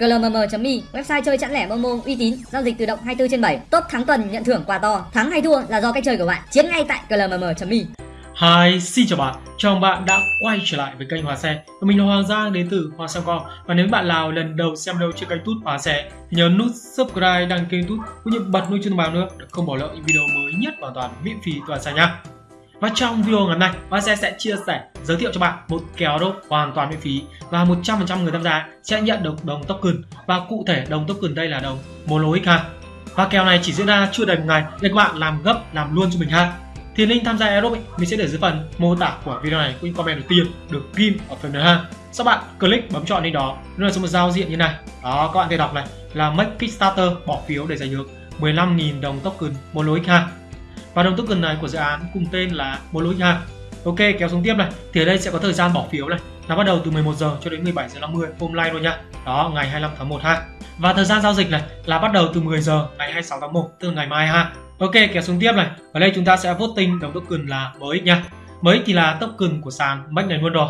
glmm.me website chơi chẵn lẻ momo uy tín giao dịch tự động 24 trên 7 top thắng tuần nhận thưởng quà to. Thắng hay thua là do cách chơi của bạn. Chiến ngay tại glmm.me Hi, xin chào bạn, chào mừng bạn đã quay trở lại với kênh Hòa Xe và Mình là Hoàng Giang đến từ Hoa Xe Con. Và nếu bạn nào lần đầu xem đâu trên kênh Tút Hòa Xe thì nhớ nút subscribe, đăng ký Tút cũng như bật nút chuông thông báo nữa để không bỏ lỡ những video mới nhất hoàn toàn miễn phí toàn xe nha và trong video ngày hôm nay, Hoa Xe sẽ chia sẻ, giới thiệu cho bạn một kèo đốt hoàn toàn miễn phí và 100% người tham gia sẽ nhận được đồng token và cụ thể đồng token đây là đồng Mono ha. Và kèo này chỉ diễn ra chưa đầy một ngày nên các bạn làm gấp làm luôn cho mình ha. Thì link tham gia Aerob mình sẽ để dưới phần mô tả của video này cũng comment đầu tiên được ghim ở phần này ha. Sau bạn click bấm chọn link đó, nó là một giao diện như này. Đó các bạn thể đọc này là make Kickstarter bỏ phiếu để giành được 15.000 đồng token Mono ha và đồng token này của dự án cùng tên là Moloch Ok, kéo xuống tiếp này. Thì ở đây sẽ có thời gian bỏ phiếu này. Nó bắt đầu từ 11 giờ cho đến 17 giờ 50 hôm nay luôn nha. Đó, ngày 25 tháng 1 ha. Và thời gian giao dịch này là bắt đầu từ 10 giờ ngày 26 tháng 1 từ ngày mai ha. Ok, kéo xuống tiếp này. Ở đây chúng ta sẽ voting đồng token là mới nha. Mới thì là token của sàn Max này luôn rồi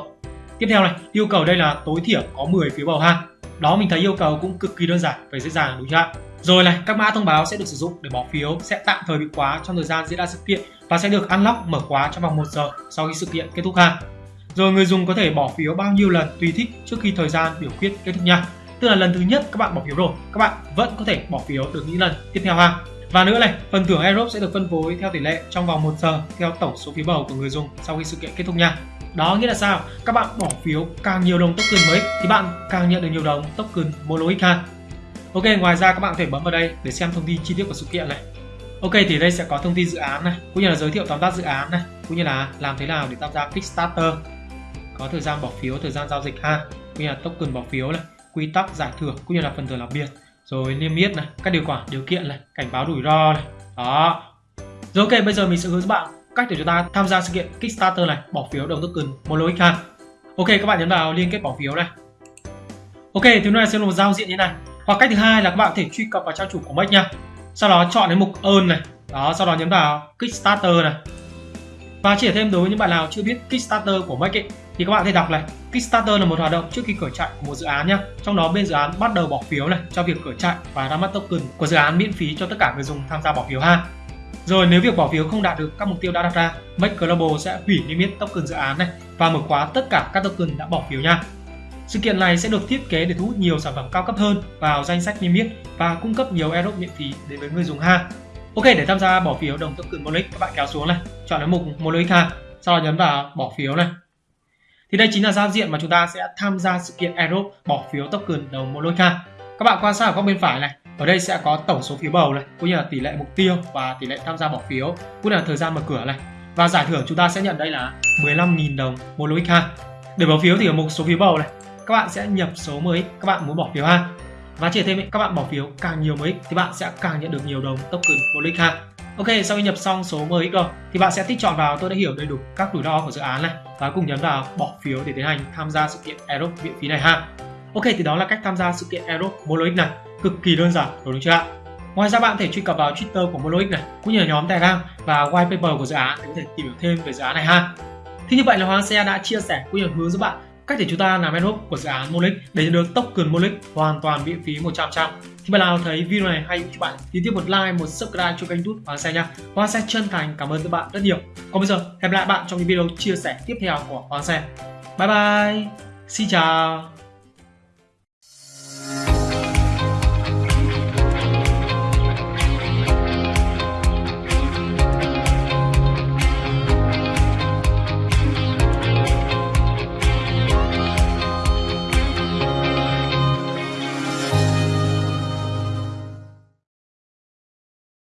tiếp theo này, yêu cầu đây là tối thiểu có 10 phiếu bầu ha. Đó, mình thấy yêu cầu cũng cực kỳ đơn giản và dễ dàng đúng chưa ạ? Rồi này, các mã thông báo sẽ được sử dụng để bỏ phiếu sẽ tạm thời bị khóa trong thời gian diễn ra sự kiện và sẽ được unlock mở khóa trong vòng 1 giờ sau khi sự kiện kết thúc ha. Rồi người dùng có thể bỏ phiếu bao nhiêu lần tùy thích trước khi thời gian biểu quyết kết thúc nha. Tức là lần thứ nhất các bạn bỏ phiếu rồi, các bạn vẫn có thể bỏ phiếu được những lần tiếp theo ha. Và nữa này, phần thưởng Aerobe sẽ được phân phối theo tỷ lệ trong vòng 1 giờ theo tổng số phiếu bầu của người dùng sau khi sự kiện kết thúc nha. Đó nghĩa là sao? Các bạn bỏ phiếu càng nhiều đồng token mới thì bạn càng nhận được nhiều đồng token Mono ha. Ok, ngoài ra các bạn có thể bấm vào đây để xem thông tin chi tiết của sự kiện này. Ok, thì đây sẽ có thông tin dự án này, cũng như là giới thiệu tóm tắt dự án này, cũng như là làm thế nào để tham gia Kickstarter. Có thời gian bỏ phiếu, thời gian giao dịch ha, cũng như là token bỏ phiếu này, quy tắc giải thưởng cũng như là phần thưởng đặc biệt, rồi niêm yết này, các điều khoản, điều kiện này, cảnh báo rủi ro này. Đó. Rồi ok, bây giờ mình sẽ hướng dẫn bạn cách để chúng ta tham gia sự kiện Kickstarter này, bỏ phiếu đồng token Moloix ha. Ok, các bạn nhấn vào liên kết bỏ phiếu này. Ok, thứ này sẽ là một giao diện như này hoặc cách thứ hai là các bạn có thể truy cập vào trang chủ của Make nha. Sau đó chọn đến mục earn này. Đó sau đó nhấn vào Kickstarter này. Và chỉ thêm đối với những bạn nào chưa biết Kickstarter của Make ấy, thì các bạn có thể đọc này. Kickstarter là một hoạt động trước khi khởi chạy của một dự án nhé trong đó bên dự án bắt đầu bỏ phiếu này cho việc khởi chạy và ra mắt token của dự án miễn phí cho tất cả người dùng tham gia bỏ phiếu ha. Rồi nếu việc bỏ phiếu không đạt được các mục tiêu đã đặt ra Make Global sẽ hủy niêm yết token dự án này và mở khóa tất cả các token đã bỏ phiếu nha sự kiện này sẽ được thiết kế để thu hút nhiều sản phẩm cao cấp hơn vào danh sách niêm yết và cung cấp nhiều airdrop miễn phí đến với người dùng ha. Ok, để tham gia bỏ phiếu đồng token Molex, các bạn kéo xuống này, chọn đến mục Molex ha, sau đó nhấn vào bỏ phiếu này. Thì đây chính là giao diện mà chúng ta sẽ tham gia sự kiện airdrop bỏ phiếu token đồng Monix ha. Các bạn quan sát ở góc bên phải này, ở đây sẽ có tổng số phiếu bầu này, cũng như là tỷ lệ mục tiêu và tỷ lệ tham gia bỏ phiếu, cũng như là thời gian mở cửa này. Và giải thưởng chúng ta sẽ nhận đây là 15.000 đồng Monix ha. Để bỏ phiếu thì ở mục số phiếu bầu này, các bạn sẽ nhập số mới các bạn muốn bỏ phiếu ha và chỉ thêm các bạn bỏ phiếu càng nhiều mới thì bạn sẽ càng nhận được nhiều đồng token Bolix ha Ok, sau khi nhập xong số mới rồi thì bạn sẽ tích chọn vào tôi đã hiểu đầy đủ các rủi ro của dự án này và cùng nhấn vào bỏ phiếu để tiến hành tham gia sự kiện Aerob miễn phí này ha. Ok, thì đó là cách tham gia sự kiện Aerob Moloix này, cực kỳ đơn giản đúng chưa ạ? Ngoài ra bạn có thể truy cập vào Twitter của Moloix này, cũng như là nhóm Telegram và white paper của dự án để có thể tìm hiểu thêm về dự án này ha. Thì như vậy là Hoàng Xe đã chia sẻ cũng như hướng giúp bạn cách để chúng ta làm airdrop của dự án Molic để nhận được token Molic hoàn toàn miễn phí 100%. Thì bạn nào thấy video này hay thì bạn nhấn tiếp một like, một subscribe cho kênh YouTube Hoàng Xe nha. Hoàng Xe chân thành cảm ơn các bạn rất nhiều. Còn bây giờ hẹn lại bạn trong những video chia sẻ tiếp theo của Hoàng Xe. Bye bye. Xin chào.